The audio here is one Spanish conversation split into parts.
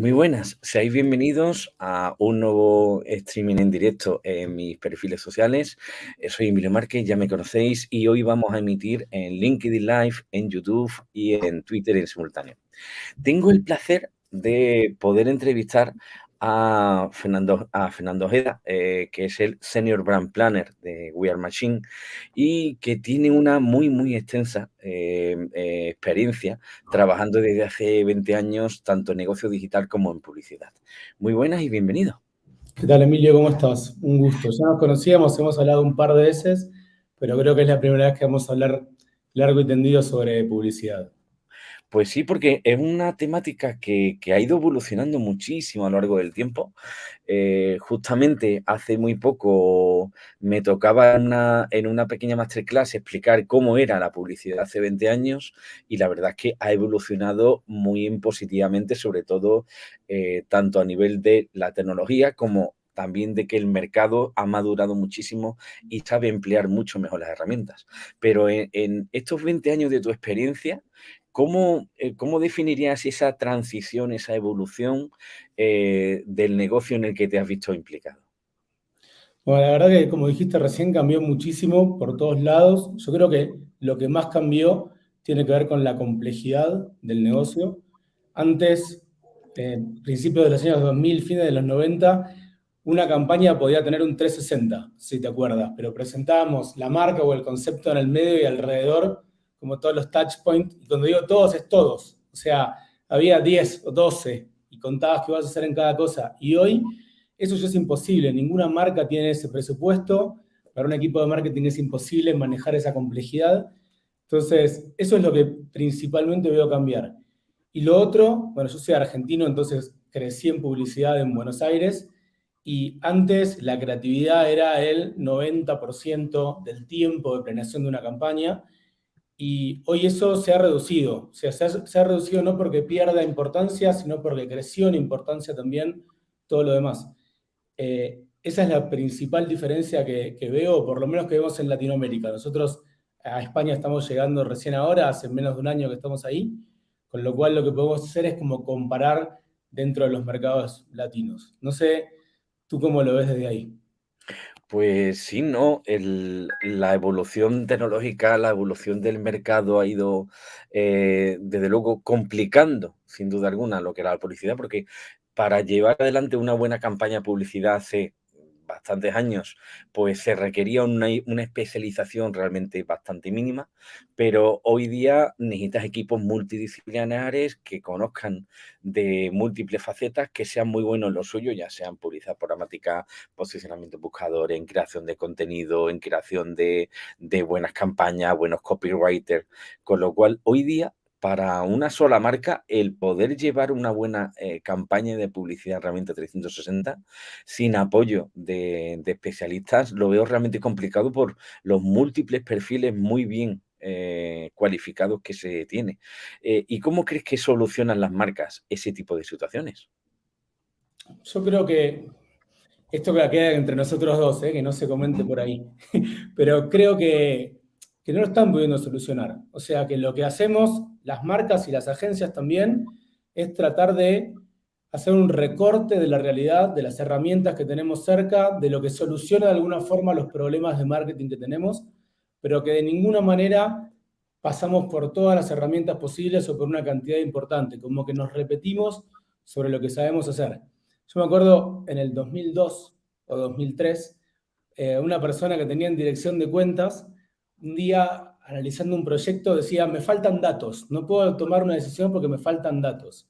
Muy buenas, seáis bienvenidos a un nuevo streaming en directo en mis perfiles sociales. Eh, soy Emilio Márquez, ya me conocéis, y hoy vamos a emitir en LinkedIn Live, en YouTube y en Twitter en simultáneo. Tengo el placer de poder entrevistar a Fernando, a Fernando Ojeda, eh, que es el Senior Brand Planner de We Are Machine y que tiene una muy, muy extensa eh, eh, experiencia trabajando desde hace 20 años tanto en negocio digital como en publicidad. Muy buenas y bienvenido. ¿Qué tal, Emilio? ¿Cómo estás? Un gusto. Ya nos conocíamos, hemos hablado un par de veces, pero creo que es la primera vez que vamos a hablar largo y tendido sobre publicidad. Pues sí, porque es una temática que, ha ido evolucionando muchísimo a lo largo del tiempo. Eh, justamente hace muy poco me tocaba en una, pequeña masterclass explicar cómo era la publicidad hace 20 años y la verdad es que ha evolucionado muy positivamente, sobre todo eh, tanto a nivel de la tecnología como también de que el mercado ha madurado muchísimo y sabe emplear mucho mejor las herramientas. Pero en estos 20 años de tu experiencia, ¿Cómo, eh, ¿Cómo, definirías esa transición, esa evolución eh, del negocio en el que te has visto implicado? Bueno, la verdad que, como dijiste recién, cambió muchísimo por todos lados. Yo creo que lo que más cambió tiene que ver con la complejidad del negocio. Antes, en principios de los años 2000, fines de los 90, una campaña podía tener un 360, si te acuerdas, pero presentábamos la marca o el concepto en el medio y alrededor como todos los touch points, y cuando digo todos es todos, o sea, había 10 o 12 y contabas qué vas a hacer en cada cosa, y hoy eso ya es imposible, ninguna marca tiene ese presupuesto, para un equipo de marketing es imposible manejar esa complejidad, entonces eso es lo que principalmente veo cambiar. Y lo otro, bueno, yo soy argentino, entonces crecí en publicidad en Buenos Aires, y antes la creatividad era el 90% del tiempo de planeación de una campaña, y hoy eso se ha reducido. O sea, se ha, reducido no porque pierda importancia, sino porque creció en importancia también todo lo demás. Eh, esa es la principal diferencia que, veo, por lo menos que vemos en Latinoamérica. Nosotros a España estamos llegando recién ahora, hace menos de un año que estamos ahí, con lo cual lo que podemos hacer es como comparar dentro de los mercados latinos. No sé, ¿tú cómo lo ves desde ahí? Pues sí, ¿no? la evolución tecnológica, la evolución del mercado ha ido, eh, desde luego, complicando, sin duda alguna, lo que era la publicidad, porque para llevar adelante una buena campaña de publicidad hace bastantes años, pues se requería una, especialización realmente bastante mínima, pero hoy día necesitas equipos multidisciplinares que conozcan de múltiples facetas, que sean muy buenos en lo suyo, ya sean publicidad programática, posicionamiento buscador, en creación de contenido, en creación de, de buenas campañas, buenos copywriters, con lo cual hoy día para una sola marca el poder llevar una buena eh, campaña de publicidad herramienta 360 sin apoyo de, especialistas lo veo realmente complicado por los múltiples perfiles muy bien eh, cualificados que se tiene. Eh, ¿Y cómo crees que solucionan las marcas ese tipo de situaciones? Yo creo que esto queda entre nosotros dos, que no se comente por ahí, pero creo que que no lo están pudiendo solucionar. O sea que lo que hacemos, las marcas y las agencias también, es tratar de hacer un recorte de la realidad, de las herramientas que tenemos cerca, de lo que soluciona de alguna forma los problemas de marketing que tenemos, pero que de ninguna manera pasamos por todas las herramientas posibles o por una cantidad importante, como que nos repetimos sobre lo que sabemos hacer. Yo me acuerdo en el 2002 o 2003, eh, una persona que tenía en dirección de cuentas un día analizando un proyecto decía, me faltan datos, no puedo tomar una decisión porque me faltan datos.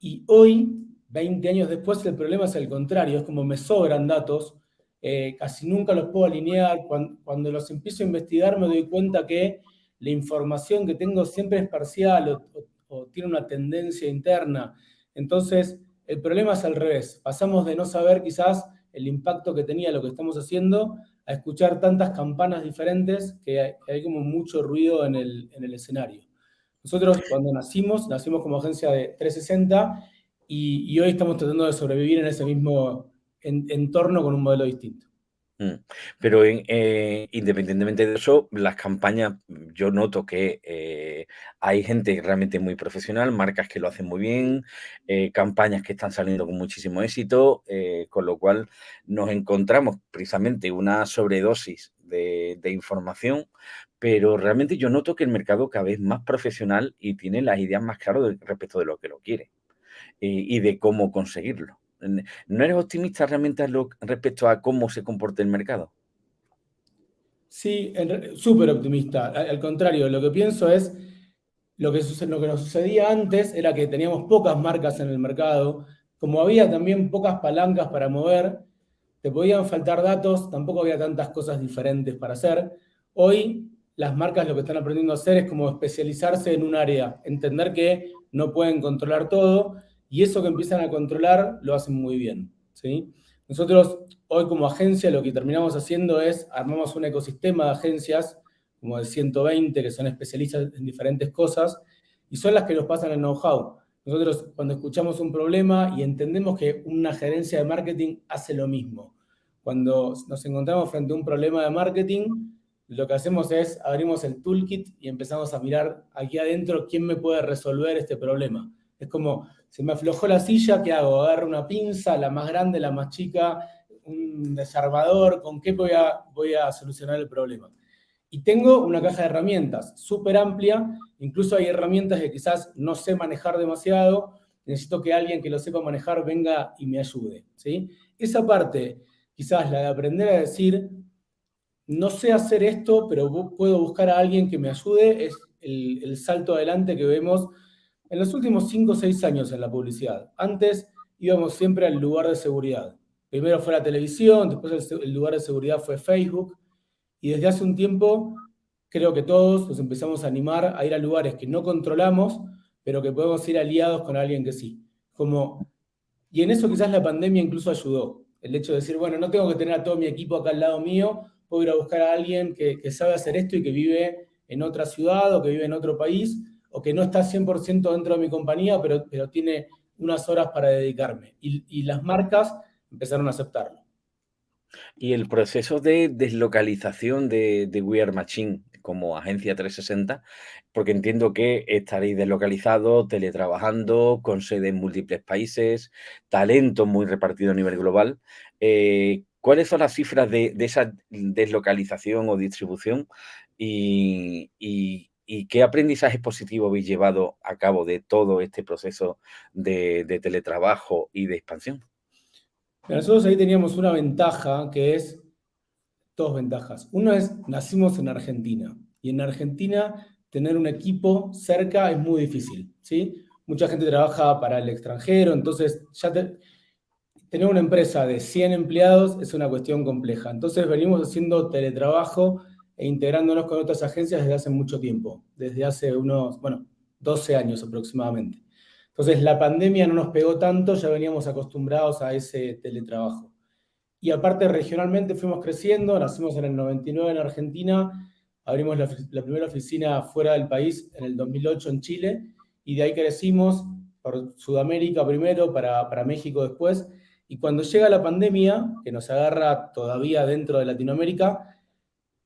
Y hoy, 20 años después, el problema es el contrario, es como me sobran datos, eh, casi nunca los puedo alinear, cuando, los empiezo a investigar me doy cuenta que la información que tengo siempre es parcial o tiene una tendencia interna. Entonces, el problema es al revés, pasamos de no saber quizás el impacto que tenía lo que estamos haciendo a escuchar tantas campanas diferentes que hay, como mucho ruido en el, escenario. Nosotros cuando nacimos, nacimos como agencia de 360 y, hoy estamos tratando de sobrevivir en ese mismo entorno con un modelo distinto. Mm. Pero eh, independientemente de eso, las campañas, yo noto que eh, hay gente realmente muy profesional, marcas que lo hacen muy bien, eh, campañas que están saliendo con muchísimo éxito, con lo cual nos encontramos precisamente una sobredosis de, de, información, pero realmente yo noto que el mercado cada vez más profesional y tiene las ideas más claras respecto de lo que lo quiere y de cómo conseguirlo. ¿No eres optimista realmente respecto a cómo se comporta el mercado? Sí, súper optimista. Al contrario, lo que pienso es, lo que, lo que nos sucedía antes era que teníamos pocas marcas en el mercado, como había también pocas palancas para mover, te podían faltar datos, tampoco había tantas cosas diferentes para hacer. Hoy las marcas lo que están aprendiendo a hacer es como especializarse en un área, entender que no pueden controlar todo y eso que empiezan a controlar lo hacen muy bien. ¿sí? Nosotros hoy como agencia lo que terminamos haciendo es armamos un ecosistema de agencias, como de 120, que son especialistas en diferentes cosas, y son las que nos pasan el know-how. Nosotros cuando escuchamos un problema y entendemos que una gerencia de marketing hace lo mismo. Cuando nos encontramos frente a un problema de marketing, lo que hacemos es abrimos el toolkit y empezamos a mirar aquí adentro quién me puede resolver este problema. Es como, se me aflojó la silla, ¿qué hago? Agarro una pinza, la más grande, la más chica, un desarmador, ¿con qué voy a, voy a solucionar el problema? Y tengo una caja de herramientas súper amplia, incluso hay herramientas que quizás no sé manejar demasiado, necesito que alguien que lo sepa manejar venga y me ayude. ¿sí? Esa parte, quizás la de aprender a decir, no sé hacer esto, pero puedo buscar a alguien que me ayude, es el, el salto adelante que vemos en los últimos 5 o 6 años en la publicidad. Antes íbamos siempre al lugar de seguridad. Primero fue la televisión, después el lugar de seguridad fue Facebook, y desde hace un tiempo creo que todos nos empezamos a animar a ir a lugares que no controlamos, pero que podemos ir aliados con alguien que sí. Como, y en eso quizás la pandemia incluso ayudó. El hecho de decir, bueno, no tengo que tener a todo mi equipo acá al lado mío, puedo ir a buscar a alguien que, que sabe hacer esto y que vive en otra ciudad o que vive en otro país, o que no está 100% dentro de mi compañía, pero, pero tiene unas horas para dedicarme. Y, las marcas empezaron a aceptarlo. Y el proceso de deslocalización de, de We Are Machine como agencia 360, porque entiendo que estaréis deslocalizados, teletrabajando, con sede en múltiples países, talento muy repartido a nivel global. Eh, ¿Cuáles son las cifras de, esa deslocalización o distribución? ¿Y qué aprendizaje positivo habéis llevado a cabo de todo este proceso de, teletrabajo y de expansión? Nosotros ahí teníamos una ventaja que es, dos ventajas. Uno es, nacimos en Argentina, y en Argentina tener un equipo cerca es muy difícil, ¿sí? Mucha gente trabaja para el extranjero, entonces ya tener una empresa de 100 empleados es una cuestión compleja. Entonces venimos haciendo teletrabajo e integrándonos con otras agencias desde hace mucho tiempo, desde hace unos, bueno, 12 años aproximadamente. Entonces la pandemia no nos pegó tanto, ya veníamos acostumbrados a ese teletrabajo. Y aparte regionalmente fuimos creciendo, nacimos en el 99 en Argentina, abrimos la, primera oficina fuera del país en el 2008 en Chile, y de ahí crecimos por Sudamérica primero, para, para México después, y cuando llega la pandemia, que nos agarra todavía dentro de Latinoamérica,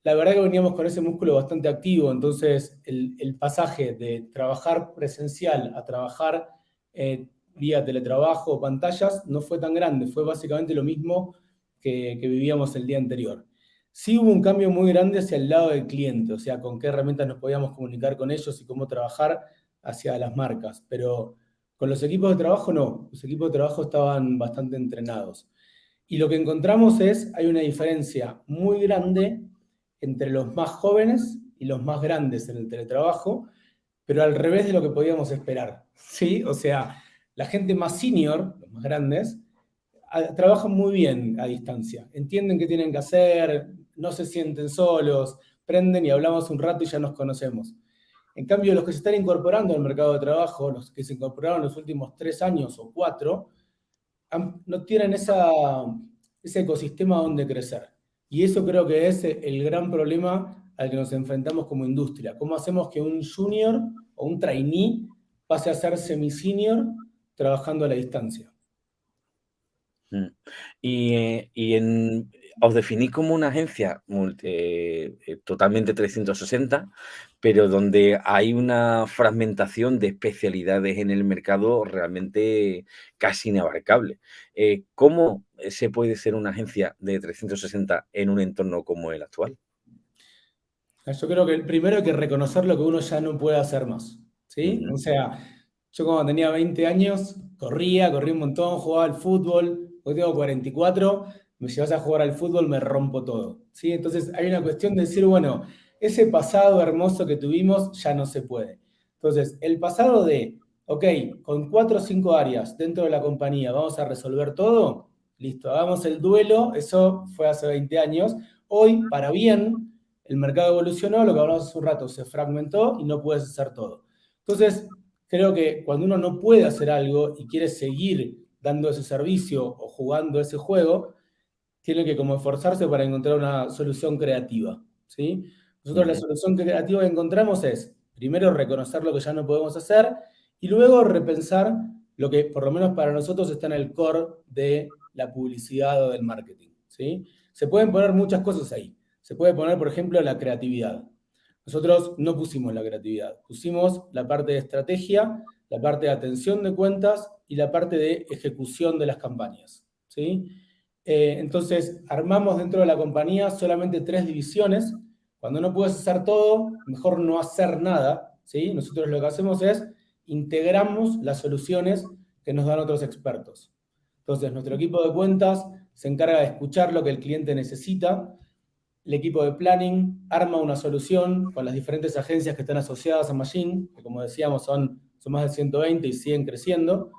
la verdad que veníamos con ese músculo bastante activo, entonces el, pasaje de trabajar presencial a trabajar eh, vía teletrabajo o pantallas no fue tan grande, fue básicamente lo mismo que, que, vivíamos el día anterior. Sí hubo un cambio muy grande hacia el lado del cliente, o sea, con qué herramientas nos podíamos comunicar con ellos y cómo trabajar hacia las marcas, pero con los equipos de trabajo no, los equipos de trabajo estaban bastante entrenados. Y lo que encontramos es, hay una diferencia muy grande entre los más jóvenes y los más grandes en el teletrabajo, pero al revés de lo que podíamos esperar. ¿sí? O sea, la gente más senior, los más grandes, trabajan muy bien a distancia. Entienden qué tienen que hacer, no se sienten solos, prenden y hablamos un rato y ya nos conocemos. En cambio, los que se están incorporando al mercado de trabajo, los que se incorporaron los últimos tres años o cuatro, no tienen esa, ese ecosistema donde crecer. Y eso creo que es el gran problema al que nos enfrentamos como industria. ¿Cómo hacemos que un junior o un trainee pase a ser semi-senior trabajando a la distancia? Mm. Y, en, os definís como una agencia eh, totalmente 360, pero donde hay una fragmentación de especialidades en el mercado realmente casi inabarcable. Eh, ¿Cómo se puede ser una agencia de 360 en un entorno como el actual? Yo creo que primero hay que reconocer lo que uno ya no puede hacer más. ¿sí? O sea, yo cuando tenía 20 años corría, corría un montón, jugaba al fútbol, hoy tengo 44, me llevas a jugar al fútbol, me rompo todo. ¿sí? Entonces hay una cuestión de decir, bueno, ese pasado hermoso que tuvimos ya no se puede. Entonces, el pasado de, ok, con cuatro o cinco áreas dentro de la compañía vamos a resolver todo, listo, hagamos el duelo, eso fue hace 20 años. Hoy, para bien, el mercado evolucionó, lo que hablamos hace un rato, se fragmentó y no puedes hacer todo. Entonces, creo que cuando uno no puede hacer algo y quiere seguir dando ese servicio o jugando ese juego, tiene que como esforzarse para encontrar una solución creativa, ¿sí? Nosotros la solución creativa que encontramos es, primero, reconocer lo que ya no podemos hacer y luego repensar lo que, por lo menos para nosotros, está en el core de la publicidad o del marketing, ¿sí? Se pueden poner muchas cosas ahí. Se puede poner, por ejemplo, la creatividad. Nosotros no pusimos la creatividad, pusimos la parte de estrategia, la parte de atención de cuentas y la parte de ejecución de las campañas, ¿sí? Eh, entonces, armamos dentro de la compañía solamente tres divisiones. Cuando no puedes hacer todo, mejor no hacer nada. ¿sí? Nosotros lo que hacemos es integramos las soluciones que nos dan otros expertos. Entonces, nuestro equipo de cuentas se encarga de escuchar lo que el cliente necesita. El equipo de planning arma una solución con las diferentes agencias que están asociadas a Machine, que como decíamos son, son más de 120 y siguen creciendo.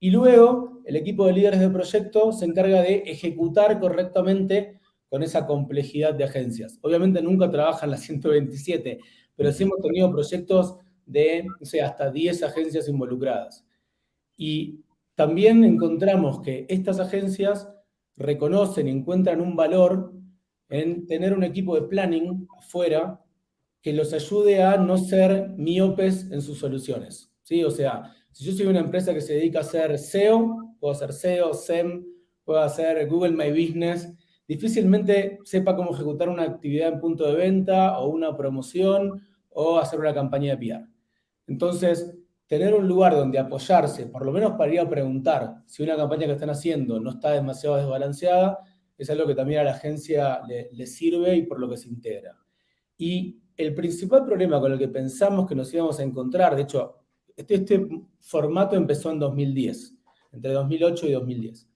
Y luego el equipo de líderes de proyecto se encarga de ejecutar correctamente con esa complejidad de agencias. Obviamente nunca trabajan las 127, pero sí hemos tenido proyectos de, hasta 10 agencias involucradas. Y también encontramos que estas agencias reconocen y encuentran un valor en tener un equipo de planning afuera que los ayude a no ser miopes en sus soluciones. ¿sí? O sea, si yo soy una empresa que se dedica a hacer SEO, puedo hacer SEO, SEM, puedo hacer Google My Business, difícilmente sepa cómo ejecutar una actividad en punto de venta o una promoción o hacer una campaña de PR. Entonces, tener un lugar donde apoyarse, por lo menos para ir a preguntar si una campaña que están haciendo no está demasiado desbalanceada, es algo que también a la agencia le, sirve y por lo que se integra. Y el principal problema con el que pensamos que nos íbamos a encontrar, de hecho, este, este, formato empezó en 2010, entre 2008 y 2010.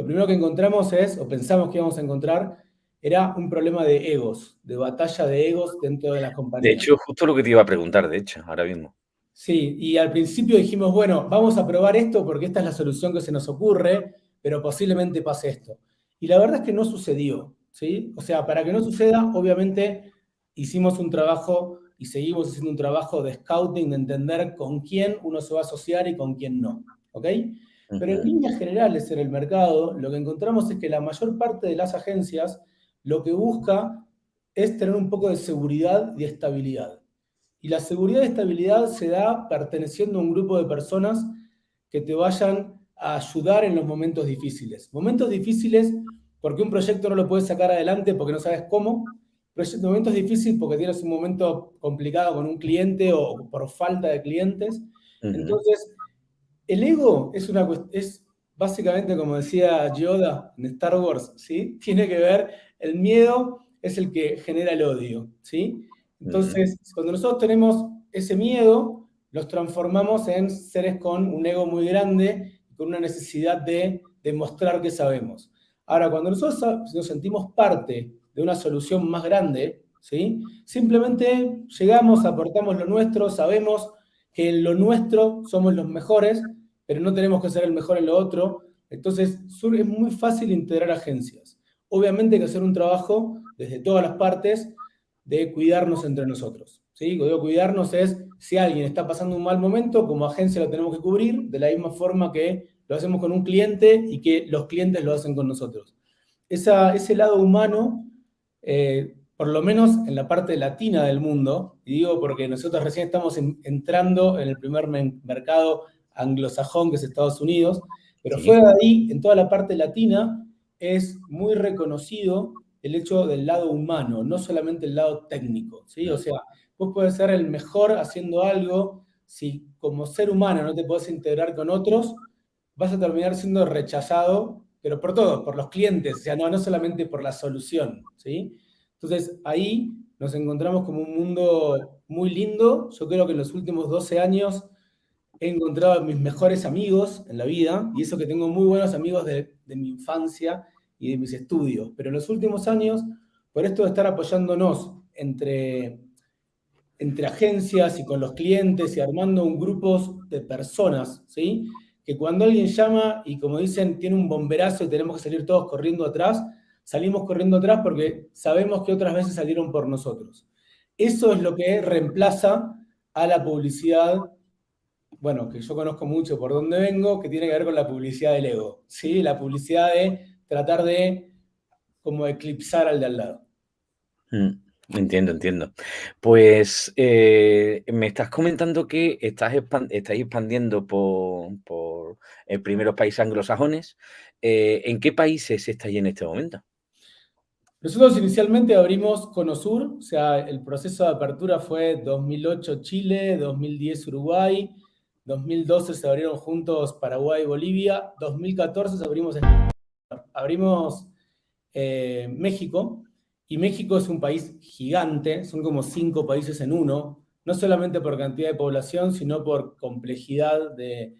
Lo primero que encontramos es, o pensamos que íbamos a encontrar, era un problema de egos, de batalla de egos dentro de las compañías. De hecho, justo lo que te iba a preguntar, de hecho, ahora mismo. Sí, y al principio dijimos, bueno, vamos a probar esto porque esta es la solución que se nos ocurre, pero posiblemente pase esto. Y la verdad es que no sucedió, ¿sí? O sea, para que no suceda, obviamente hicimos un trabajo y seguimos haciendo un trabajo de scouting, de entender con quién uno se va a asociar y con quién no. ¿Ok? Pero en líneas generales en el mercado, lo que encontramos es que la mayor parte de las agencias lo que busca es tener un poco de seguridad y estabilidad. Y la seguridad y estabilidad se da perteneciendo a un grupo de personas que te vayan a ayudar en los momentos difíciles. Momentos difíciles porque un proyecto no lo puedes sacar adelante porque no sabes cómo, pero momento es difícil porque tienes un momento complicado con un cliente o por falta de clientes. Entonces, el ego es, una, es básicamente, como decía Yoda en Star Wars, ¿sí? Tiene que ver, el miedo es el que genera el odio, ¿sí? Entonces, cuando nosotros tenemos ese miedo, los transformamos en seres con un ego muy grande, con una necesidad de demostrar que sabemos. Ahora, cuando nosotros nos sentimos parte de una solución más grande, ¿sí? Simplemente llegamos, aportamos lo nuestro, sabemos que en lo nuestro somos los mejores, pero no tenemos que ser el mejor en lo otro. Entonces, es muy fácil integrar agencias. Obviamente hay que hacer un trabajo desde todas las partes de cuidarnos entre nosotros. ¿sí? Cuidarnos es, si alguien está pasando un mal momento, como agencia lo tenemos que cubrir, de la misma forma que lo hacemos con un cliente y que los clientes lo hacen con nosotros. Esa, ese lado humano eh, por lo menos en la parte latina del mundo, y digo porque nosotros recién estamos entrando en el primer mercado anglosajón, que es Estados Unidos, pero fue ahí, en toda la parte latina, es muy reconocido el hecho del lado humano, no solamente el lado técnico, ¿sí? O sea, vos puedes ser el mejor haciendo algo, si como ser humano no te podés integrar con otros, vas a terminar siendo rechazado, pero por todos, por los clientes, o sea, no, no solamente por la solución, ¿sí? Entonces, ahí nos encontramos como un mundo muy lindo. Yo creo que en los últimos 12 años he encontrado a mis mejores amigos en la vida, y eso que tengo muy buenos amigos de, mi infancia, y de mis estudios. Pero en los últimos años, por esto de estar apoyándonos entre, entre agencias y con los clientes y armando un grupo de personas, ¿sí? que cuando alguien llama y como dicen, tiene un bomberazo y tenemos que salir todos corriendo atrás, salimos corriendo atrás porque sabemos que otras veces salieron por nosotros. Eso es lo que reemplaza a la publicidad, bueno, que yo conozco mucho por donde vengo, que tiene que ver con la publicidad del ego, ¿sí? La publicidad de tratar de como eclipsar al de al lado. Mm, entiendo, entiendo. Pues eh, me estás comentando que estás estáis expandiendo por, por el primeros países anglosajones. Eh, ¿En qué países estáis en este momento? Nosotros inicialmente abrimos Conosur, o sea, el proceso de apertura fue 2008 Chile, 2010 Uruguay, 2012 se abrieron juntos Paraguay y Bolivia, 2014 se abrimos abrimos eh, México, y México es un país gigante, son como cinco países en uno, no solamente por cantidad de población, sino por complejidad de,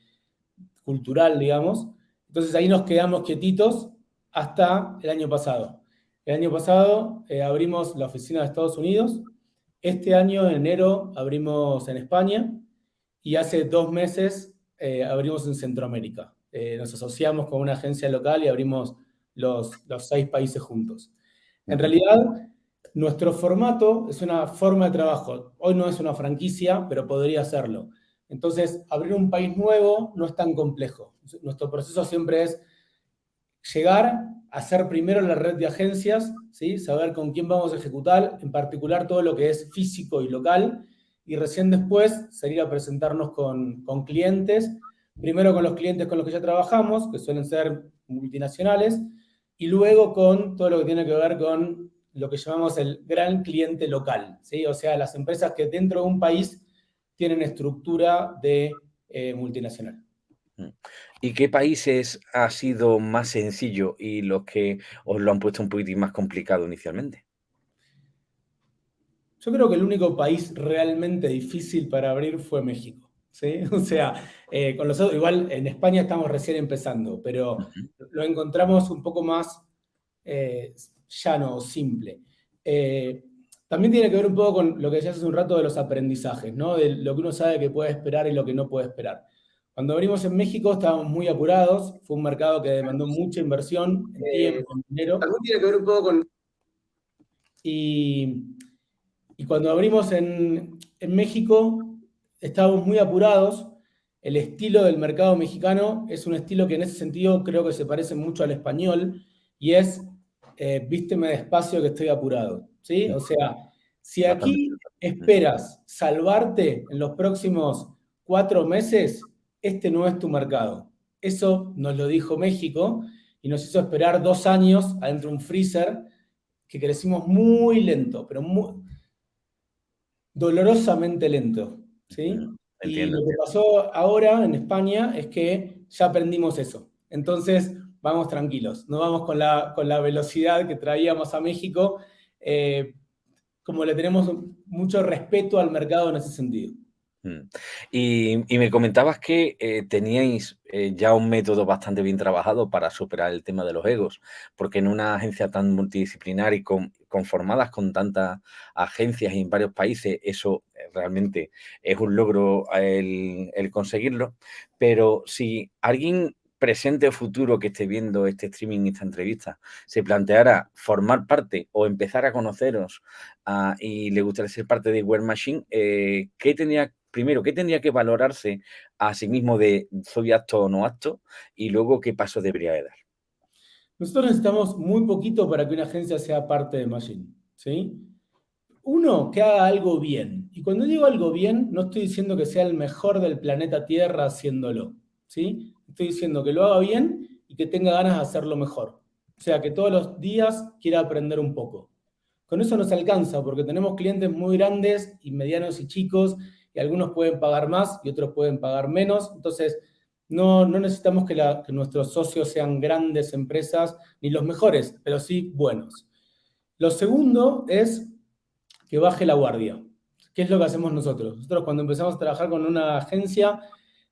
cultural, digamos. Entonces ahí nos quedamos quietitos hasta el año pasado. El año pasado eh, abrimos la oficina de Estados Unidos, este año, en enero, abrimos en España, y hace dos meses eh, abrimos en Centroamérica. Eh, nos asociamos con una agencia local y abrimos los, los seis países juntos. En realidad, nuestro formato es una forma de trabajo. Hoy no es una franquicia, pero podría serlo. Entonces, abrir un país nuevo no es tan complejo. Nuestro proceso siempre es llegar, hacer primero la red de agencias, ¿sí? saber con quién vamos a ejecutar, en particular todo lo que es físico y local, y recién después salir a presentarnos con, con clientes primero con los clientes con los que ya trabajamos, que suelen ser multinacionales, y luego con todo lo que tiene que ver con lo que llamamos el gran cliente local, ¿sí? o sea, las empresas que dentro de un país tienen estructura de eh, multinacional. ¿Y qué países ha sido más sencillo y los que os lo han puesto un poquitín más complicado inicialmente? Yo creo que el único país realmente difícil para abrir fue México. ¿sí? O sea, eh, con los igual en España estamos recién empezando, pero lo encontramos un poco más eh, llano, simple. Eh, también tiene que ver un poco con lo que decías hace un rato de los aprendizajes, ¿no? De lo que uno sabe que puede esperar y lo que no puede esperar. Cuando abrimos en México estábamos muy apurados, fue un mercado que demandó mucha inversión en tiempo, en dinero. También tiene que ver un poco con... Y, y cuando abrimos en, en México, estábamos muy apurados. El estilo del mercado mexicano es un estilo que en ese sentido creo que se parece mucho al español y es eh, vísteme despacio que estoy apurado. ¿sí? O sea, si aquí esperas salvarte en los próximos cuatro meses, este no es tu mercado. Eso nos lo dijo México y nos hizo esperar dos años adentro de un freezer que crecimos muy lento, pero muy, dolorosamente lento. ¿sí? y lo que pasó ahora en España es que ya aprendimos eso. Entonces, vamos tranquilos, no vamos con la, con la velocidad que traíamos a México, eh, como le tenemos mucho respeto al mercado en ese sentido. Mm. Y, me comentabas que eh, teníais eh, ya un método bastante bien trabajado para superar el tema de los egos, porque en una agencia tan multidisciplinar y conformadas con tantas agencias en varios países, eso eh, realmente es un logro el, el conseguirlo. Pero si alguien presente o futuro que esté viendo este streaming, esta entrevista, se planteara formar parte o empezar a conoceros ah, y le gustaría ser parte de Web Machine, eh, ¿qué tendría, primero, qué tendría que valorarse a sí mismo de soy acto o no acto? Y luego, ¿qué paso debería de dar? Nosotros necesitamos muy poquito para que una agencia sea parte de Machine, ¿sí? Uno, que haga algo bien. Y cuando digo algo bien, no estoy diciendo que sea el mejor del planeta Tierra haciéndolo, ¿sí? Estoy diciendo que lo haga bien y que tenga ganas de hacerlo mejor. O sea, que todos los días quiera aprender un poco. Con eso nos alcanza, porque tenemos clientes muy grandes y medianos y chicos, y algunos pueden pagar más y otros pueden pagar menos. Entonces, no, no necesitamos que, nuestros socios sean grandes empresas, ni los mejores, pero sí buenos. Lo segundo es que baje la guardia. ¿Qué es lo que hacemos nosotros? Nosotros cuando empezamos a trabajar con una agencia,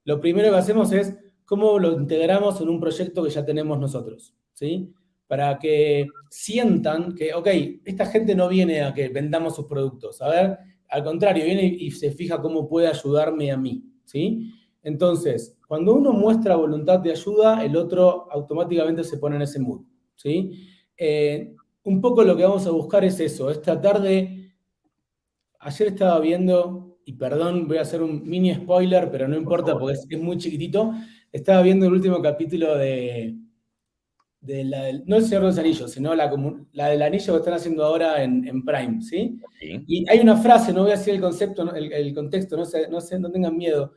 lo primero que hacemos es cómo lo integramos en un proyecto que ya tenemos nosotros, ¿sí? Para que sientan que, ok, esta gente no viene a que vendamos sus productos, a ver, al contrario, viene y se fija cómo puede ayudarme a mí, ¿sí? Entonces, cuando uno muestra voluntad de ayuda, el otro automáticamente se pone en ese mood, ¿sí? Eh, un poco lo que vamos a buscar es eso, es tratar de... Ayer estaba viendo, y perdón, voy a hacer un mini spoiler, pero no importa porque es, muy chiquitito, estaba viendo el último capítulo de... de la, no el Señor de los Anillos, sino la, la del anillo que están haciendo ahora en, Prime, ¿sí? Y hay una frase, no voy a decir el concepto, el, contexto, no, sé, no, sé, no tengan miedo,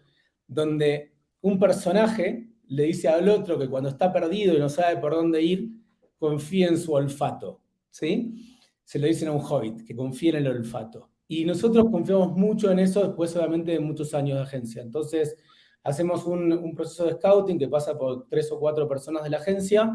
donde un personaje le dice al otro que cuando está perdido y no sabe por dónde ir, confía en su olfato. ¿sí? Se lo dicen a un hobbit, que confía en el olfato. Y nosotros confiamos mucho en eso después solamente de muchos años de agencia. Entonces, hacemos un, proceso de scouting que pasa por tres o cuatro personas de la agencia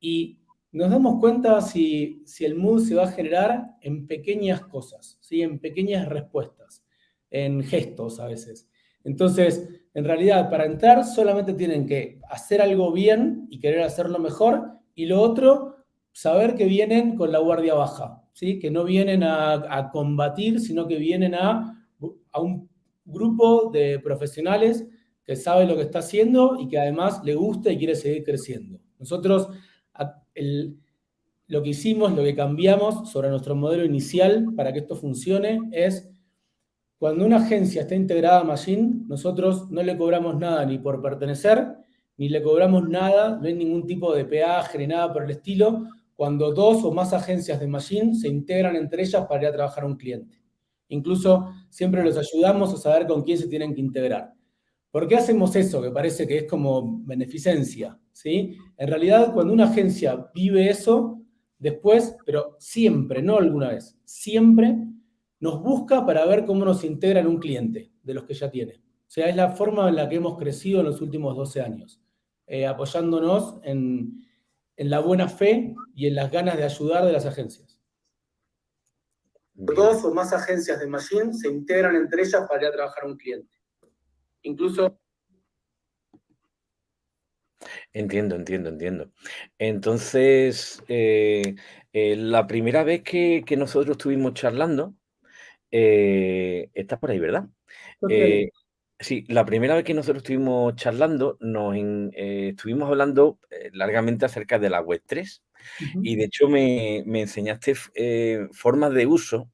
y nos damos cuenta si, si el mood se va a generar en pequeñas cosas, ¿sí? en pequeñas respuestas, en gestos a veces. Entonces, en realidad, para entrar solamente tienen que hacer algo bien y querer hacerlo mejor, y lo otro saber que vienen con la guardia baja, ¿sí? que no vienen a, combatir, sino que vienen a, a, un grupo de profesionales que sabe lo que está haciendo y que además le gusta y quiere seguir creciendo. Nosotros lo que hicimos, lo que cambiamos sobre nuestro modelo inicial para que esto funcione es cuando una agencia está integrada a Machine, nosotros no le cobramos nada ni por pertenecer, ni le cobramos nada, no hay ningún tipo de peaje ni nada por el estilo, cuando dos o más agencias de Machine se integran entre ellas para ir a trabajar a un cliente. Incluso siempre los ayudamos a saber con quién se tienen que integrar. ¿Por qué hacemos eso? Que parece que es como beneficencia. ¿sí? En realidad, cuando una agencia vive eso, después, pero siempre, no alguna vez, siempre nos busca para ver cómo nos integra en un cliente de los que ya tiene. O sea, es la forma en la que hemos crecido en los últimos 12 años, eh, apoyándonos en, en la buena fe y en las ganas de ayudar de las agencias. Dos o más agencias de Machine se integran entre ellas para ir a trabajar a un cliente. Incluso... Entiendo, entiendo, entiendo. Entonces, eh, eh, la primera vez que, nosotros estuvimos charlando, eh, estás por ahí, ¿verdad? Sí, la primera vez que nosotros estuvimos charlando, nos eh, estuvimos hablando eh, largamente acerca de la Web 3 y de hecho me, enseñaste eh, formas de uso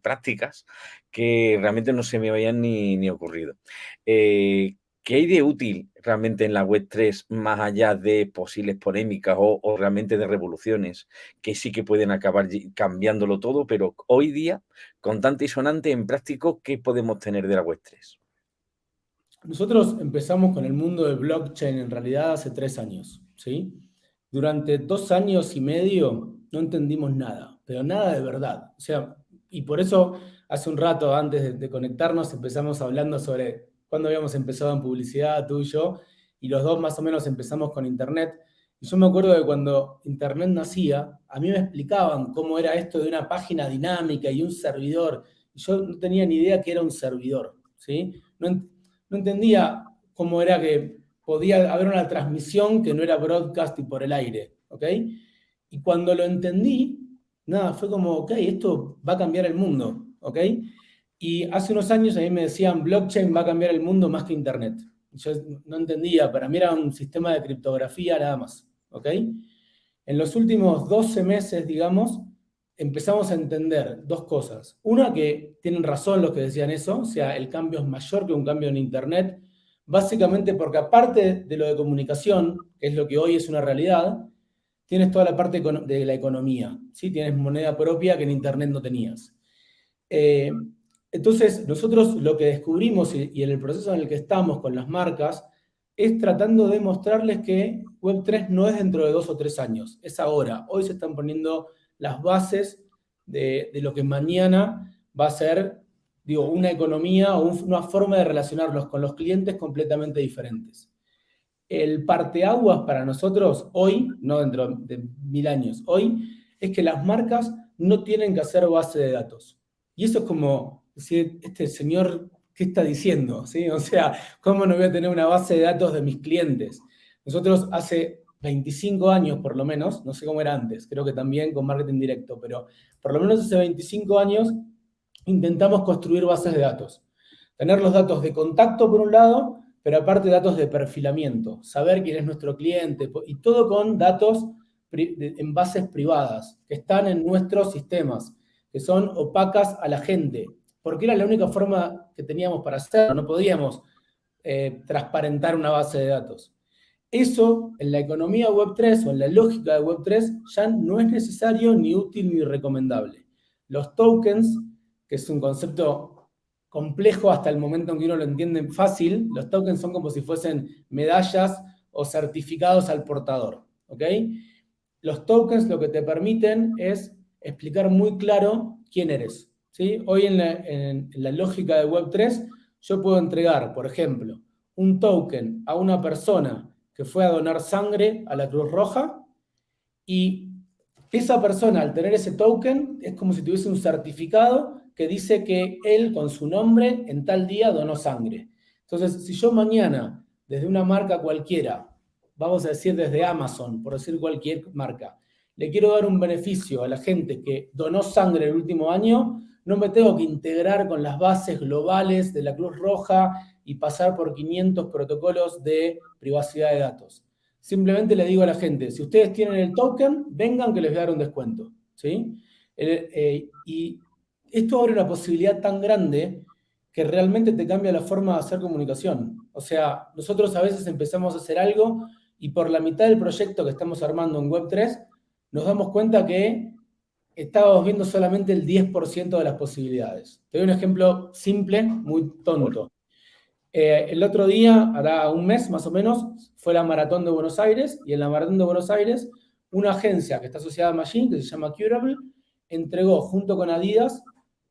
prácticas que realmente no se me habían ni, ocurrido. ¿Qué hay de útil realmente en la Web 3 más allá de posibles polémicas o, realmente de revoluciones que sí que pueden acabar cambiándolo todo, pero hoy día, con tanto y sonante en práctico, ¿qué podemos tener de la Web 3? Nosotros empezamos con el mundo del blockchain en realidad hace tres años, ¿sí? Durante dos años y medio no entendimos nada, pero nada de verdad. O sea, y por eso hace un rato antes de, conectarnos empezamos hablando sobre cuándo habíamos empezado en publicidad, tú y yo, y los dos más o menos empezamos con Internet. Y yo me acuerdo de cuando Internet nacía, a mí me explicaban cómo era esto de una página dinámica y un servidor. Yo no tenía ni idea que era un servidor, ¿sí? No, no entendía cómo era que podía haber una transmisión que no era broadcast y por el aire, ¿ok? Y cuando lo entendí, nada, fue como, ok, esto va a cambiar el mundo, ¿ok? Y hace unos años a mí me decían, blockchain va a cambiar el mundo más que Internet. Yo no entendía, para mí era un sistema de criptografía nada más, ¿ok? En los últimos 12 meses, digamos, empezamos a entender dos cosas. Una, que tienen razón los que decían eso, o sea, el cambio es mayor que un cambio en Internet, básicamente porque aparte de lo de comunicación, que es lo que hoy es una realidad, tienes toda la parte de la economía, ¿sí? Tienes moneda propia que en Internet no tenías. Eh, entonces, nosotros lo que descubrimos y, en el proceso en el que estamos con las marcas, es tratando de mostrarles que Web3 no es dentro de dos o tres años, es ahora. Hoy se están poniendo las bases de, lo que mañana va a ser, digo, una economía o una forma de relacionarnos con los clientes completamente diferentes. El parteaguas para nosotros hoy, no dentro de mil años, hoy, es que las marcas no tienen que hacer base de datos. Y eso es como este señor, ¿qué está diciendo? ¿Sí? O sea, ¿cómo no voy a tener una base de datos de mis clientes? Nosotros hace 25 años por lo menos, no sé cómo era antes, creo que también con marketing directo, pero por lo menos hace 25 años intentamos construir bases de datos. Tener los datos de contacto por un lado, pero aparte datos de perfilamiento, saber quién es nuestro cliente y todo con datos en bases privadas que están en nuestros sistemas, que son opacas a la gente, porque era la única forma que teníamos para hacerlo, no podíamos eh, transparentar una base de datos. Eso en la economía Web3 o en la lógica de Web3 ya no es necesario, ni útil, ni recomendable. Los tokens, que es un concepto complejo hasta el momento en que uno lo entiende fácil, los tokens son como si fuesen medallas o certificados al portador. ¿ok? Los tokens lo que te permiten es explicar muy claro quién eres. ¿sí? Hoy en la, en la lógica de Web3 yo puedo entregar, por ejemplo, un token a una persona que fue a donar sangre a la Cruz Roja y esa persona al tener ese token es como si tuviese un certificado que dice que él con su nombre en tal día donó sangre. Entonces, si yo mañana, desde una marca cualquiera, vamos a decir desde Amazon, por decir cualquier marca, le quiero dar un beneficio a la gente que donó sangre el último año, no me tengo que integrar con las bases globales de la Cruz Roja y pasar por 500 protocolos de privacidad de datos. Simplemente le digo a la gente, si ustedes tienen el token, vengan que les voy a dar un descuento. ¿sí? Eh, y esto abre una posibilidad tan grande que realmente te cambia la forma de hacer comunicación. O sea, nosotros a veces empezamos a hacer algo y por la mitad del proyecto que estamos armando en Web3, nos damos cuenta que estábamos viendo solamente el 10% de las posibilidades. Te doy un ejemplo simple, muy tonto. Eh, el otro día, hará un mes más o menos, fue la Maratón de Buenos Aires, y en la Maratón de Buenos Aires, una agencia que está asociada a Machine, que se llama Curable, entregó junto con Adidas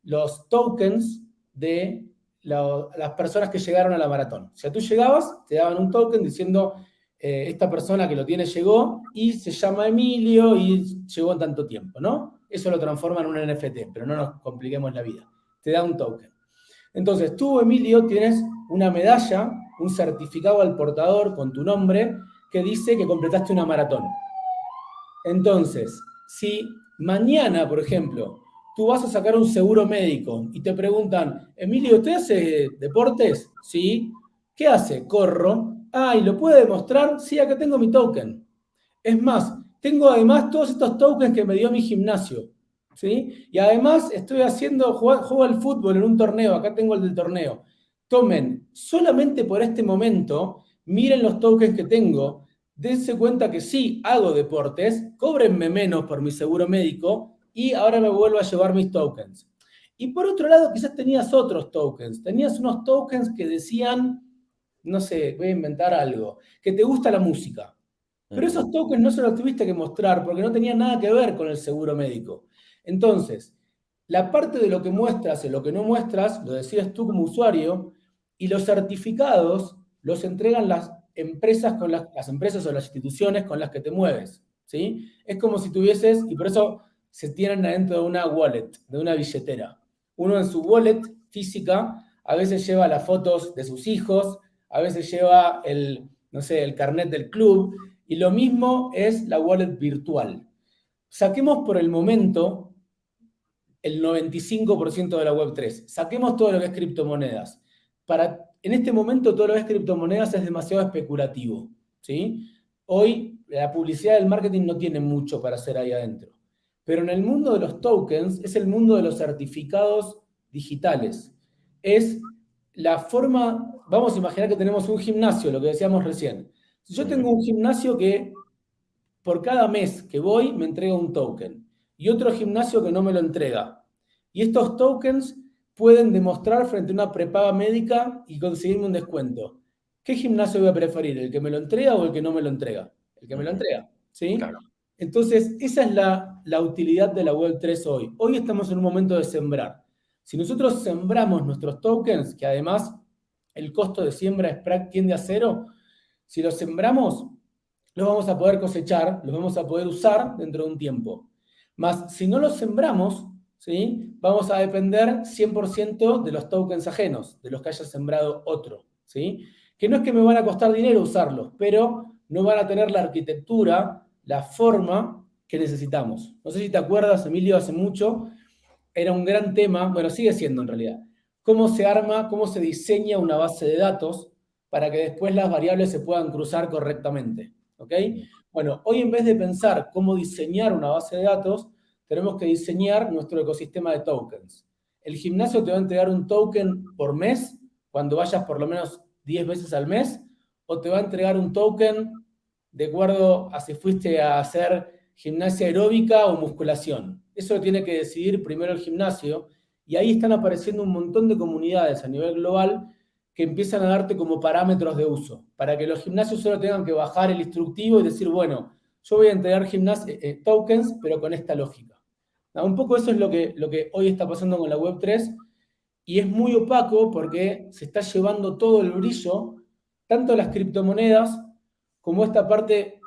los tokens de las personas que llegaron a la maratón. O sea, tú llegabas, te daban un token diciendo, eh, esta persona que lo tiene llegó, y se llama Emilio, y llegó en tanto tiempo, ¿no? Eso lo transforma en un NFT, pero no nos compliquemos la vida. Te da un token. Entonces, tú, Emilio, tienes una medalla, un certificado al portador con tu nombre que dice que completaste una maratón. Entonces, si mañana, por ejemplo, tú vas a sacar un seguro médico y te preguntan, Emilio, ¿usted hace deportes? Sí. ¿Qué hace? Corro. Ah, ¿y lo puede demostrar? Sí, acá tengo mi token. Es más, tengo además todos estos tokens que me dio mi gimnasio. ¿Sí? Y además estoy haciendo, juego al fútbol en un torneo, acá tengo el del torneo tomen solamente por este momento, miren los tokens que tengo, dense cuenta que sí, hago deportes, cóbrenme menos por mi seguro médico y ahora me vuelvo a llevar mis tokens. Y por otro lado, quizás tenías otros tokens. Tenías unos tokens que decían, no sé, voy a inventar algo, que te gusta la música. Pero esos tokens no se los tuviste que mostrar porque no tenían nada que ver con el seguro médico. Entonces, la parte de lo que muestras y lo que no muestras, lo decías tú como usuario, y los certificados los entregan las empresas, con las, empresas o las instituciones con las que te mueves. ¿sí? Es como si tuvieses, y por eso se tienen adentro de una wallet, de una billetera. Uno en su wallet física a veces lleva las fotos de sus hijos, a veces lleva el, no sé, el carnet del club, y lo mismo es la wallet virtual. Saquemos por el momento el 95% de la Web3. Saquemos todo lo que es criptomonedas para, en este momento todo lo que es criptomonedas es demasiado especulativo. ¿sí? Hoy la publicidad del marketing no tiene mucho para hacer ahí adentro. Pero en el mundo de los tokens es el mundo de los certificados digitales. Es la forma, vamos a imaginar que tenemos un gimnasio, lo que decíamos recién. Si yo tengo un gimnasio que por cada mes que voy me entrega un token y otro gimnasio que no me lo entrega. Y estos tokens pueden demostrar frente a una prepaga médica y conseguirme un descuento. ¿Qué gimnasio voy a preferir? ¿El que me lo entrega o el que no me lo entrega? el que me lo entrega. ¿sí? Entonces, esa es la, utilidad de la Web 3 hoy. Hoy estamos en un momento de sembrar. Si nosotros sembramos nuestros tokens, que además el costo de siembra es, tiende a cero, si los sembramos, los vamos a poder cosechar, los vamos a poder usar dentro de un tiempo. Más, si no los sembramos, ¿sí? vamos a depender 100% de los tokens ajenos, de los que haya sembrado otro. ¿sí? Que no es que me van a costar dinero usarlos, pero no van a tener la arquitectura, la forma que necesitamos. No sé si te acuerdas, Emilio, hace mucho, era un gran tema, bueno, sigue siendo en realidad, cómo se arma, cómo se diseña una base de datos para que después las variables se puedan cruzar correctamente. Bueno, hoy en vez de pensar cómo diseñar una base de datos, tenemos que diseñar nuestro ecosistema de tokens. El gimnasio te va a entregar un token por mes, cuando vayas por lo menos 10 veces al mes, o te va a entregar un token de acuerdo a si fuiste a hacer gimnasia aeróbica o musculación. Eso lo tiene que decidir primero el gimnasio, y ahí están apareciendo un montón de comunidades a nivel global que empiezan a darte como parámetros de uso, para que los gimnasios solo tengan que bajar el instructivo y decir, bueno, yo voy a entregar eh, eh, tokens, pero con esta lógica. un poco eso es lo que, lo que hoy está pasando con la Web3, y es muy opaco porque se está llevando todo el brillo, tanto las criptomonedas como esta parte,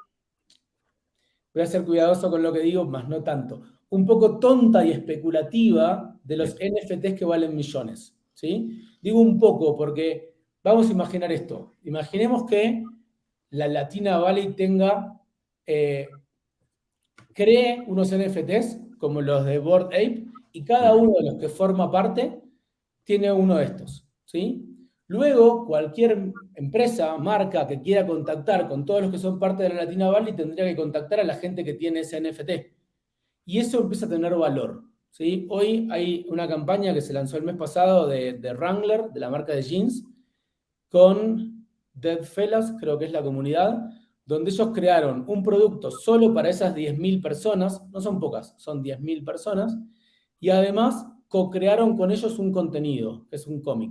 voy a ser cuidadoso con lo que digo, más no tanto, un poco tonta y especulativa de los NFTs que valen millones. ¿sí? Digo un poco porque vamos a imaginar esto. Imaginemos que la Latina Valley tenga, eh, cree unos NFTs como los de Board Ape y cada uno de los que forma parte tiene uno de estos. ¿sí? Luego, cualquier empresa, marca que quiera contactar con todos los que son parte de la Latina Valley tendría que contactar a la gente que tiene ese NFT y eso empieza a tener valor. ¿sí? Hoy hay una campaña que se lanzó el mes pasado de, de Wrangler, de la marca de jeans, con Dead Fellas, creo que es la comunidad, donde ellos crearon un producto solo para esas 10.000 personas, no son pocas, son 10.000 personas, y además co-crearon con ellos un contenido, que es un cómic.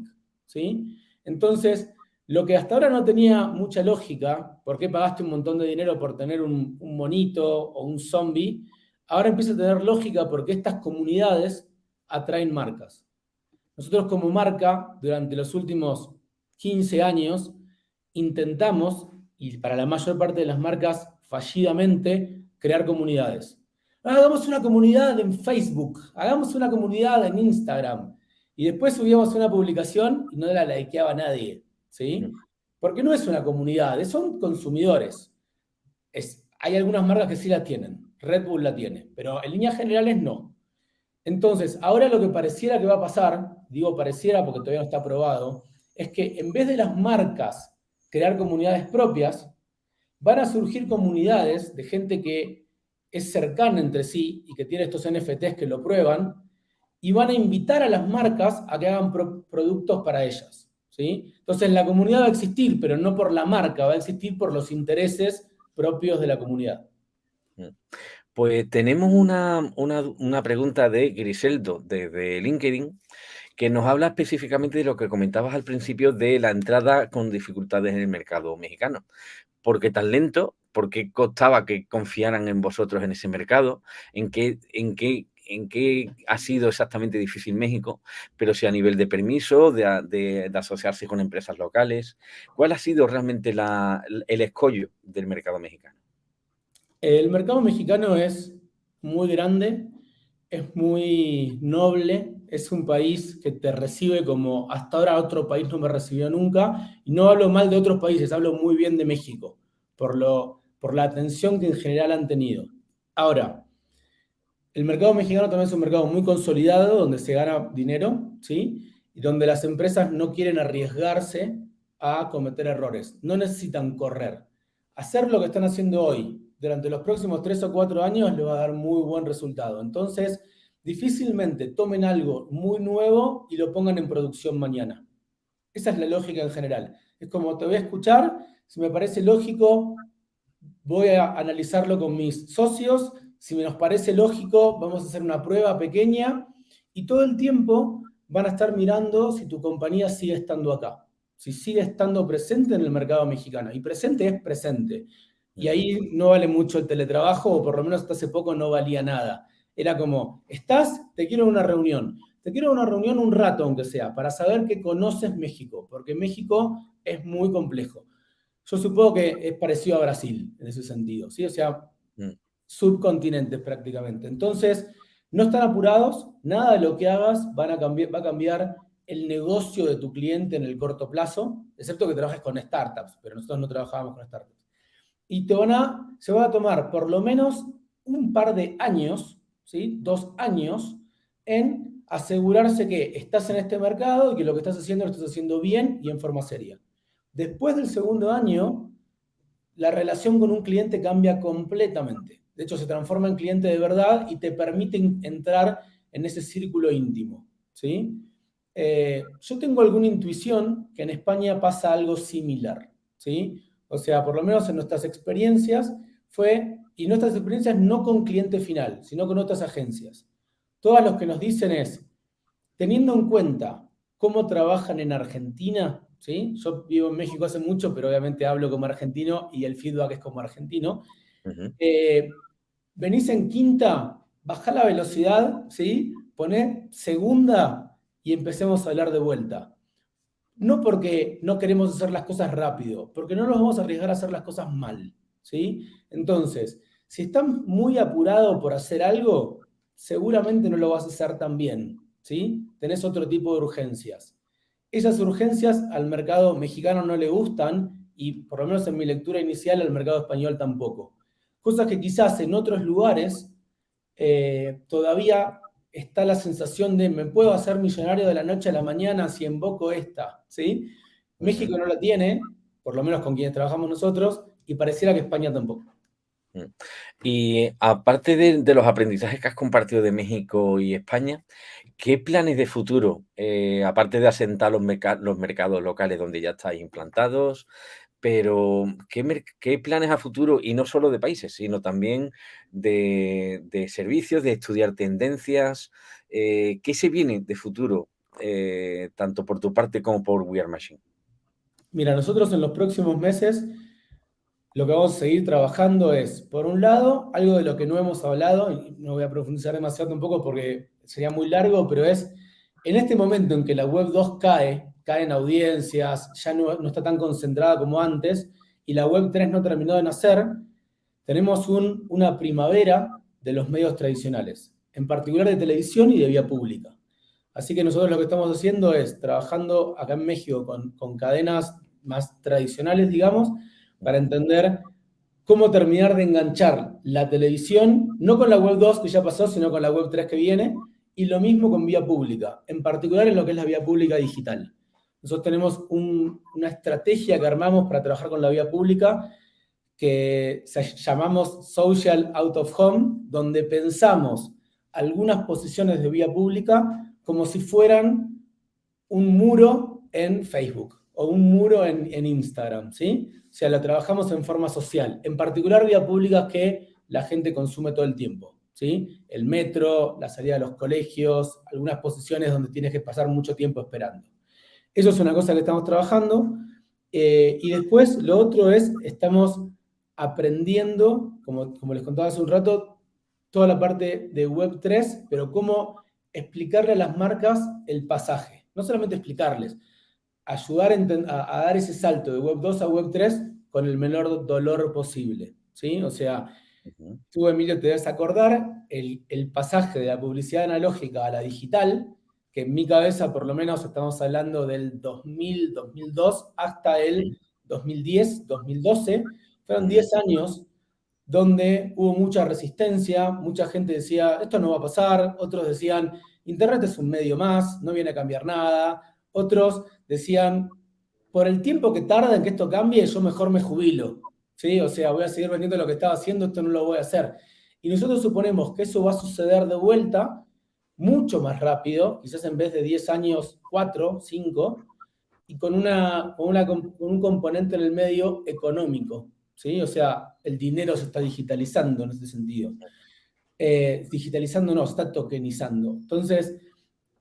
¿sí? Entonces, lo que hasta ahora no tenía mucha lógica, ¿por qué pagaste un montón de dinero por tener un, monito o un zombie? ahora empieza a tener lógica porque estas comunidades atraen marcas. Nosotros como marca, durante los últimos 15 años, intentamos, y para la mayor parte de las marcas fallidamente, crear comunidades. Hagamos una comunidad en Facebook, hagamos una comunidad en Instagram, y después subíamos una publicación y no la likeaba nadie, ¿sí? Porque no es una comunidad, son consumidores. Es, hay algunas marcas que sí la tienen, Red Bull la tiene, pero en líneas generales no. Entonces, ahora lo que pareciera que va a pasar, digo pareciera porque todavía no está aprobado, es que en vez de las marcas crear comunidades propias, van a surgir comunidades de gente que es cercana entre sí y que tiene estos NFTs que lo prueban, y van a invitar a las marcas a que hagan productos para ellas. ¿sí? Entonces la comunidad va a existir, pero no por la marca, va a existir por los intereses propios de la comunidad. Pues tenemos una, pregunta de Griseldo desde LinkedIn que nos habla específicamente de lo que comentabas al principio de la entrada con dificultades en el mercado mexicano. ¿Por qué tan lento? ¿Por qué costaba que confiaran en vosotros en ese mercado? ¿En qué, en qué, en qué ha sido exactamente difícil México? Pero si a nivel de permiso, de, asociarse con empresas locales, ¿cuál ha sido realmente el escollo del mercado mexicano? El mercado mexicano es muy grande, es muy noble, es un país que te recibe como hasta ahora otro país no me recibió nunca, y no hablo mal de otros países, hablo muy bien de México, por, lo, por la atención que en general han tenido. Ahora, el mercado mexicano también es un mercado muy consolidado, donde se gana dinero, ¿sí? Y donde las empresas no quieren arriesgarse a cometer errores, no necesitan correr. Hacer lo que están haciendo hoy, durante los próximos tres o cuatro años le va a dar muy buen resultado. Entonces, difícilmente tomen algo muy nuevo y lo pongan en producción mañana. Esa es la lógica en general. Es como te voy a escuchar, si me parece lógico, voy a analizarlo con mis socios, si me nos parece lógico, vamos a hacer una prueba pequeña y todo el tiempo van a estar mirando si tu compañía sigue estando acá, si sigue estando presente en el mercado mexicano. Y presente es presente Y ahí no vale mucho el teletrabajo, o por lo menos hasta hace poco no valía nada. Era como, estás, te quiero una reunión. Te quiero una reunión un rato, aunque sea, para saber que conoces México, porque México es muy complejo. Yo supongo que es parecido a Brasil en ese sentido, ¿sí? O sea. Subcontinentes prácticamente. Entonces, no están apurados, nada de lo que hagas van va a cambiar el negocio de tu cliente en el corto plazo, excepto que trabajes con startups, pero nosotros no trabajamos con startups. Y te van a, se va a tomar por lo menos un par de años, ¿sí? dos años, en asegurarse que estás en este mercado y que lo que estás haciendo lo estás haciendo bien y en forma seria. Después del segundo año, la relación con un cliente cambia completamente. De hecho, se transforma en cliente de verdad y te permite entrar en ese círculo íntimo. ¿sí? Eh, yo tengo alguna intuición que en España pasa algo similar, ¿sí? O sea, por lo menos en nuestras experiencias fue, y nuestras experiencias no con cliente final, sino con otras agencias. Todas los que nos dicen es, teniendo en cuenta cómo trabajan en Argentina, ¿sí? Yo vivo en México hace mucho, pero obviamente hablo como argentino y el feedback es como argentino. Eh, venís en quinta, baja la velocidad, ¿sí? Poné segunda y empecemos a hablar de vuelta. No porque no queremos hacer las cosas rápido, porque no nos vamos a arriesgar a hacer las cosas mal, ¿sí? Entonces, si estás muy apurado por hacer algo, seguramente no lo vas a hacer tan bien, ¿sí? Tenés otro tipo de urgencias. Esas urgencias al mercado mexicano no le gustan y por lo menos en mi lectura inicial al mercado español tampoco. Cosas que quizás en otros lugares eh, todavía está la sensación de me puedo hacer millonario de la noche a la mañana si invoco esta, ¿sí? México no la tiene, por lo menos con quienes trabajamos nosotros, y pareciera que España tampoco. Mm. Y aparte de, los aprendizajes que has compartido de México y España, ¿qué planes de futuro, eh, aparte de asentar los, los mercados locales donde ya estáis implantados, pero ¿qué, planes a futuro, y no solo de países, sino también de, servicios, de estudiar tendencias? Eh, ¿Qué se viene de futuro, eh, tanto por tu parte como por We Are Machine? Mira, nosotros en los próximos meses lo que vamos a seguir trabajando es, por un lado, algo de lo que no hemos hablado, y no voy a profundizar demasiado un poco porque sería muy largo, pero es, en este momento en que la Web 2 cae, caen audiencias, ya no, está tan concentrada como antes, y la Web 3 no terminó de nacer, tenemos una primavera de los medios tradicionales, en particular de televisión y de vía pública. Así que nosotros lo que estamos haciendo es trabajando acá en México con, con cadenas más tradicionales, digamos, para entender cómo terminar de enganchar la televisión, no con la web 2 que ya pasó, sino con la web 3 que viene, y lo mismo con vía pública, en particular en lo que es la vía pública digital. Nosotros tenemos una estrategia que armamos para trabajar con la vía pública que llamamos Social Out of Home, donde pensamos algunas posiciones de vía pública como si fueran un muro en Facebook o un muro en, Instagram, ¿sí? O sea, la trabajamos en forma social, en particular vía pública que la gente consume todo el tiempo, ¿sí? El metro, la salida de los colegios, algunas posiciones donde tienes que pasar mucho tiempo esperando. Eso es una cosa que estamos trabajando. Eh, y después lo otro es, estamos aprendiendo, como, como les contaba hace un rato, toda la parte de Web3, pero cómo explicarle a las marcas el pasaje. No solamente explicarles, ayudar a, dar ese salto de Web 2 a Web 3 con el menor dolor posible. ¿sí? O sea, tú, Emilio, te debes acordar el, el pasaje de la publicidad analógica a la digital, que en mi cabeza por lo menos estamos hablando del 2000, 2002 hasta el 2010, 2012, fueron 10 años donde hubo mucha resistencia, mucha gente decía, esto no va a pasar, otros decían, Internet es un medio más, no viene a cambiar nada, otros decían, por el tiempo que tarda en que esto cambie, yo mejor me jubilo, ¿sí? O sea, voy a seguir vendiendo lo que estaba haciendo, esto no lo voy a hacer. Y nosotros suponemos que eso va a suceder de vuelta mucho más rápido, quizás en vez de 10 años, 4, 5, y con, una, con, un componente en el medio económico. ¿sí? O sea, el dinero se está digitalizando en ese sentido. Eh, digitalizando no, está tokenizando. Entonces,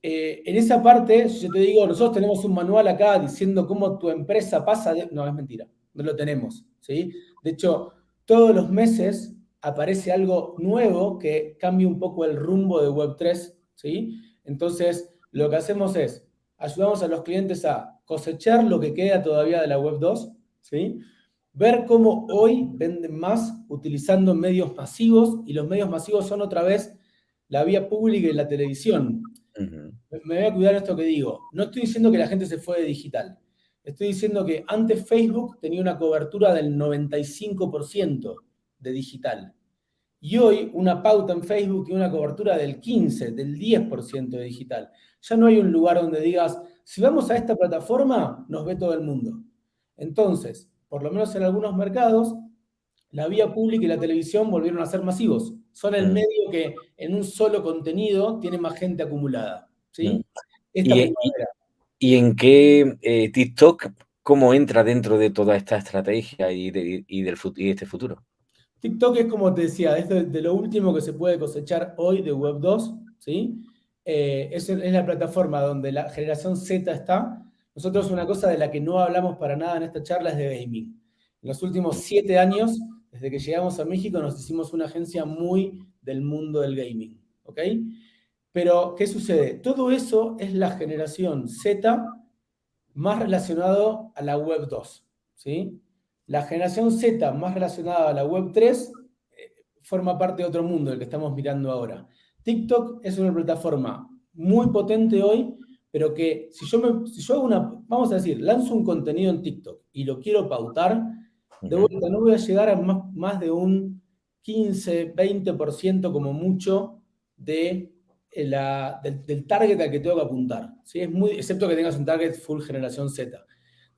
eh, en esa parte, yo te digo, nosotros tenemos un manual acá diciendo cómo tu empresa pasa. No, es mentira, no lo tenemos. ¿sí? De hecho, todos los meses aparece algo nuevo que cambia un poco el rumbo de Web3, ¿sí? Entonces, lo que hacemos es, ayudamos a los clientes a cosechar lo que queda todavía de la Web2, ¿sí? Ver cómo hoy venden más utilizando medios masivos, y los medios masivos son otra vez la vía pública y la televisión. Me voy a cuidar esto que digo. No estoy diciendo que la gente se fue de digital. Estoy diciendo que antes Facebook tenía una cobertura del 95% de digital. Y hoy una pauta en Facebook tiene una cobertura del 15, del 10% de digital. Ya no hay un lugar donde digas, si vamos a esta plataforma, nos ve todo el mundo. Entonces, por lo menos en algunos mercados, la vía pública y la televisión volvieron a ser masivos. Son el medio que en un solo contenido tiene más gente acumulada. ¿sí? ¿Y, en qué eh, TikTok, cómo entra dentro de toda esta estrategia y, del, y este futuro? TikTok es como te decía, es de, lo último que se puede cosechar hoy de Web 2, ¿sí? Eh, es, la plataforma donde la generación Z está. Nosotros una cosa de la que no hablamos para nada en esta charla es de gaming. En los últimos siete años, desde que llegamos a México, nos hicimos una agencia muy del mundo del gaming, ¿ok? Pero, ¿qué sucede? Todo eso es la generación Z más relacionado a la Web 2, ¿sí? La generación Z, más relacionada a la Web 3, eh, forma parte de otro mundo, el que estamos mirando ahora. TikTok es una plataforma muy potente hoy, pero que si yo, me, si yo hago una, vamos a decir, lanzo un contenido en TikTok y lo quiero pautar, de vuelta no voy a llegar a más, más de un 15, 20% como mucho de eh, la, del, target al que tengo que apuntar. ¿sí? Es muy, excepto que tengas un target full generación Z.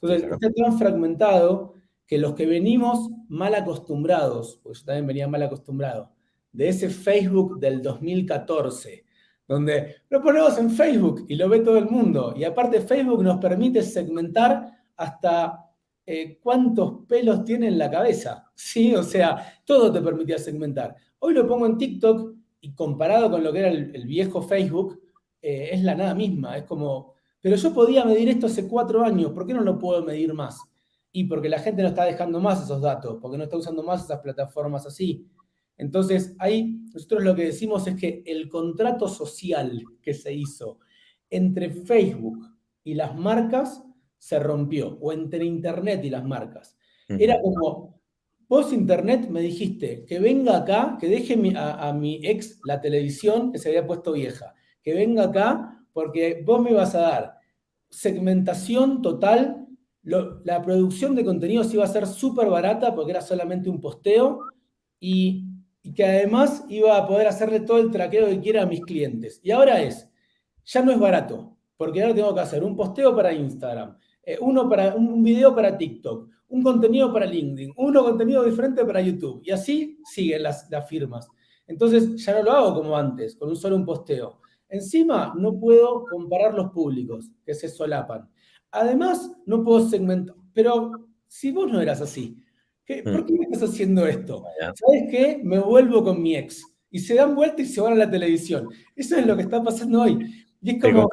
Entonces, está tan fragmentado que los que venimos mal acostumbrados, pues yo también venía mal acostumbrado, de ese Facebook del 2014, donde lo ponemos en Facebook y lo ve todo el mundo. Y aparte Facebook nos permite segmentar hasta eh, cuántos pelos tiene en la cabeza. ¿sí? O sea, todo te permitía segmentar. Hoy lo pongo en TikTok y comparado con lo que era el, viejo Facebook, eh, es la nada misma. Es como, pero yo podía medir esto hace cuatro años, ¿por qué no lo puedo medir más? Y porque la gente no está dejando más esos datos, porque no está usando más esas plataformas así. Entonces, ahí nosotros lo que decimos es que el contrato social que se hizo entre Facebook y las marcas se rompió, o entre Internet y las marcas. Era como, vos Internet me dijiste que venga acá, que deje a, a, mi ex la televisión que se había puesto vieja, que venga acá porque vos me ibas a dar segmentación total la producción de contenidos iba a ser súper barata porque era solamente un posteo y, que además iba a poder hacerle todo el traqueo que quiera a mis clientes. Y ahora es, ya no es barato, porque ahora tengo que hacer un posteo para Instagram, eh, uno para, un video para TikTok, un contenido para LinkedIn, uno contenido diferente para YouTube. Y así siguen las, firmas. Entonces ya no lo hago como antes, con un solo un posteo. Encima no puedo comparar los públicos que se solapan. Además, no puedo segmentar. Pero si vos no eras así, ¿por qué me estás haciendo esto? ¿Sabes qué? Me vuelvo con mi ex. Y se dan vuelta y se van a la televisión. Eso es lo que está pasando hoy. Y es como...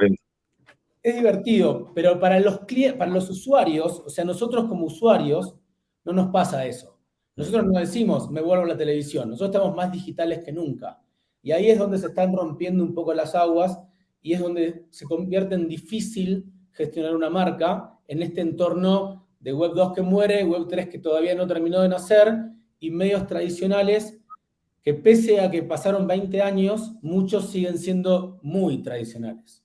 Es divertido, pero para los, para los usuarios, o sea, nosotros como usuarios, no nos pasa eso. Nosotros no decimos, me vuelvo a la televisión. Nosotros estamos más digitales que nunca. Y ahí es donde se están rompiendo un poco las aguas y es donde se convierte en difícil gestionar una marca en este entorno de Web 2 que muere, Web 3 que todavía no terminó de nacer, y medios tradicionales que pese a que pasaron 20 años, muchos siguen siendo muy tradicionales.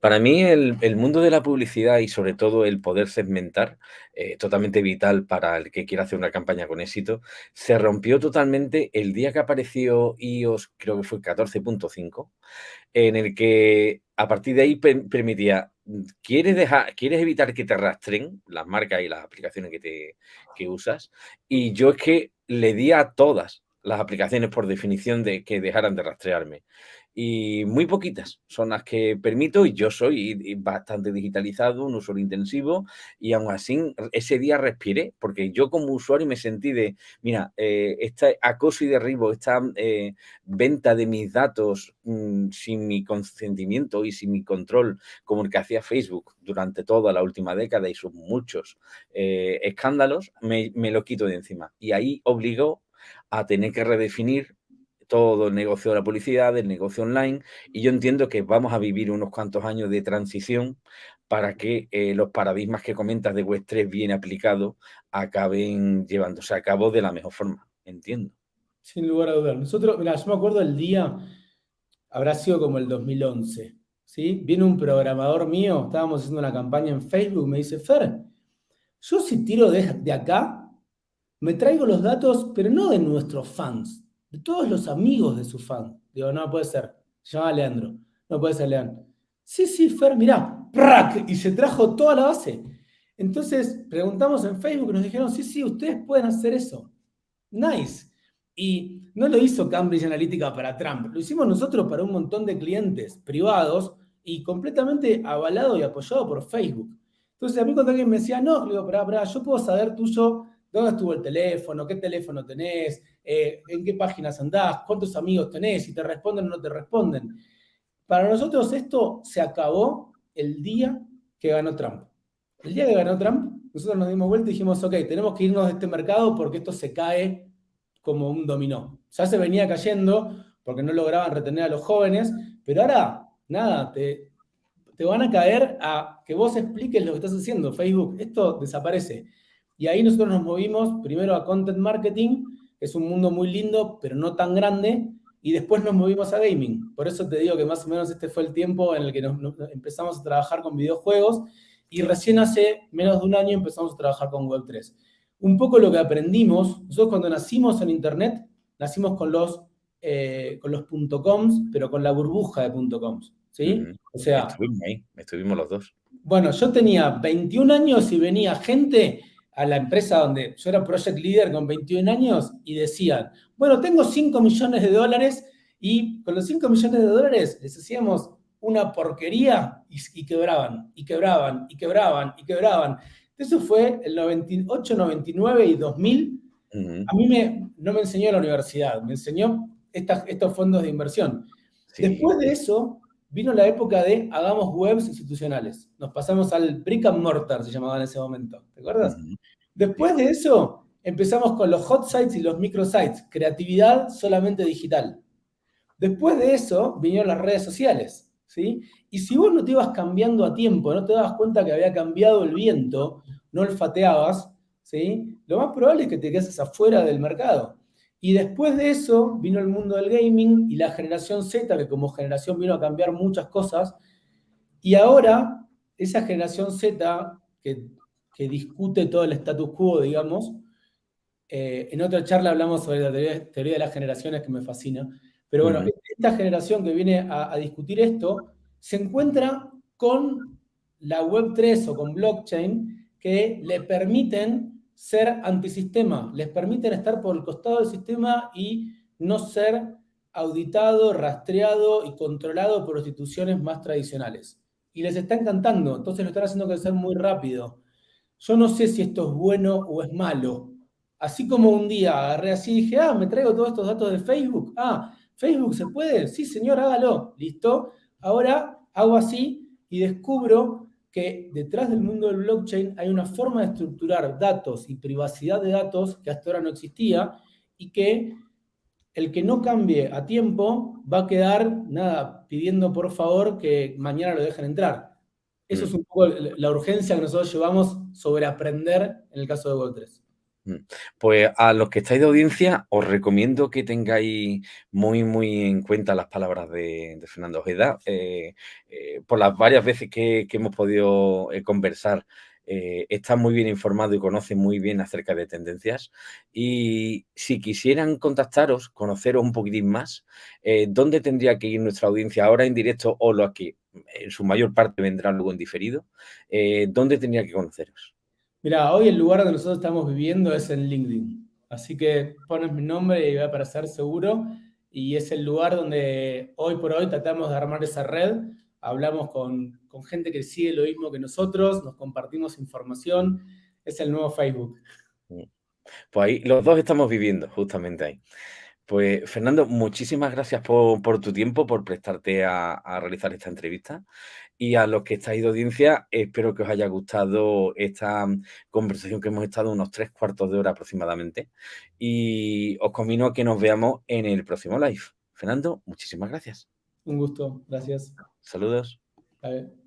Para mí el, mundo de la publicidad y sobre todo el poder segmentar, eh, totalmente vital para el que quiera hacer una campaña con éxito, se rompió totalmente el día que apareció iOS, creo que fue 14.5, en el que a partir de ahí permitía quieres, dejar, quieres evitar que te rastren las marcas y las aplicaciones que, te, que usas. Y yo es que le di a todas, las aplicaciones por definición de que dejaran de rastrearme. Y muy poquitas son las que permito y yo soy bastante digitalizado, un usuario intensivo y aún así ese día respiré porque yo como usuario me sentí de, mira, eh, este acoso y derribo, esta eh, venta de mis datos mm, sin mi consentimiento y sin mi control como el que hacía Facebook durante toda la última década y sus muchos eh, escándalos, me, me lo quito de encima y ahí obligó a tener que redefinir todo el negocio de la publicidad, el negocio online, y yo entiendo que vamos a vivir unos cuantos años de transición para que eh, los paradigmas que comentas de Web 3 bien aplicados acaben llevándose a cabo de la mejor forma, entiendo. Sin lugar a dudas. Nosotros, mira, yo me acuerdo el día, habrá sido como el 2011, ¿sí? Viene un programador mío, estábamos haciendo una campaña en Facebook, me dice, Fer, yo si tiro de, de acá, me traigo los datos, pero no de nuestros fans, de todos los amigos de su fan. Digo, no puede ser. Se llama Leandro. No puede ser Leandro. Sí, sí, Fer, mirá, ¡prac! Y se trajo toda la base. Entonces preguntamos en Facebook y nos dijeron, sí, sí, ustedes pueden hacer eso. Nice. Y no lo hizo Cambridge Analytica para Trump, lo hicimos nosotros para un montón de clientes privados y completamente avalado y apoyado por Facebook. Entonces a mí cuando alguien me decía, no, digo, pará, pará, yo puedo saber tuyo dónde estuvo el teléfono, qué teléfono tenés, eh, en qué páginas andás, cuántos amigos tenés, si te responden o no te responden. Para nosotros esto se acabó el día que ganó Trump. El día que ganó Trump, nosotros nos dimos vuelta y dijimos, ok, tenemos que irnos de este mercado porque esto se cae como un dominó. Ya se venía cayendo porque no lograban retener a los jóvenes, pero ahora, nada, te, te van a caer a que vos expliques lo que estás haciendo, Facebook. Esto desaparece. Y ahí nosotros nos movimos primero a content marketing, que es un mundo muy lindo, pero no tan grande, y después nos movimos a gaming. Por eso te digo que más o menos este fue el tiempo en el que nos, empezamos a trabajar con videojuegos, y recién hace menos de un año empezamos a trabajar con Web3. Un poco lo que aprendimos, nosotros cuando nacimos en Internet, nacimos con los, eh, con los .coms, pero con la burbuja de .coms. ¿sí? O sea... Estuvimos ahí, estuvimos los dos. Bueno, yo tenía 21 años y venía gente a la empresa donde yo era project leader con 21 años y decían, bueno, tengo 5 millones de dólares y con los 5 millones de dólares les hacíamos una porquería y, quebraban, y quebraban, y quebraban, y quebraban. Eso fue el 98, 99 y 2000. A mí me, no me enseñó la universidad, me enseñó estos fondos de inversión. Después de eso, vino la época de hagamos webs institucionales. Nos pasamos al brick and mortar, se llamaba en ese momento. ¿Te acuerdas? Después de eso, empezamos con los hot sites y los microsites. Creatividad solamente digital. Después de eso, vinieron las redes sociales. ¿sí? Y si vos no te ibas cambiando a tiempo, no te dabas cuenta que había cambiado el viento, no olfateabas, ¿sí? lo más probable es que te quedes afuera del mercado. Y después de eso vino el mundo del gaming y la generación Z, que como generación vino a cambiar muchas cosas. Y ahora, esa generación Z, que, discute todo el status quo, digamos, eh, en otra charla hablamos sobre la teoría, de las generaciones que me fascina. Pero bueno, esta generación que viene a, a discutir esto se encuentra con la Web3 o con blockchain que le permiten ser antisistema, les permiten estar por el costado del sistema y no ser auditado, rastreado y controlado por instituciones más tradicionales. Y les está encantando, entonces lo están haciendo crecer muy rápido. Yo no sé si esto es bueno o es malo. Así como un día agarré así y dije, ah, me traigo todos estos datos de Facebook. Ah, ¿Facebook se puede? Sí, señor, hágalo. Listo. Ahora hago así y descubro que detrás del mundo del blockchain hay una forma de estructurar datos y privacidad de datos que hasta ahora no existía y que el que no cambie a tiempo va a quedar, nada, pidiendo por favor que mañana lo dejen entrar. Eso es mm. un poco la urgencia que nosotros llevamos sobre aprender en el caso de Web3. Pues a los que estáis de audiencia, os recomiendo que tengáis muy, muy en cuenta las palabras de, Fernando Ojeda. Eh, eh, por las varias veces que, hemos podido eh, conversar, está muy bien informado y conoce muy bien acerca de tendencias. Y si quisieran contactaros, conoceros un poquitín más, ¿dónde tendría que ir nuestra audiencia ahora en directo o lo que en su mayor parte vendrá luego en diferido? ¿Dónde tendría que conoceros? Mira, hoy el lugar donde nosotros estamos viviendo es en LinkedIn. Así que pones mi nombre y va a aparecer seguro. Y es el lugar donde hoy por hoy tratamos de armar esa red. Hablamos con, con gente que sigue lo mismo que nosotros, nos compartimos información. Es el nuevo Facebook. Pues ahí los dos estamos viviendo, justamente ahí. Pues Fernando, muchísimas gracias por, por tu tiempo, por prestarte a, a, realizar esta entrevista. Y a los que estáis de audiencia, espero que os haya gustado esta conversación que hemos estado unos tres cuartos de hora aproximadamente. Y os convino a que nos veamos en el próximo live. Fernando, muchísimas gracias. Un gusto, gracias. Saludos. A ver.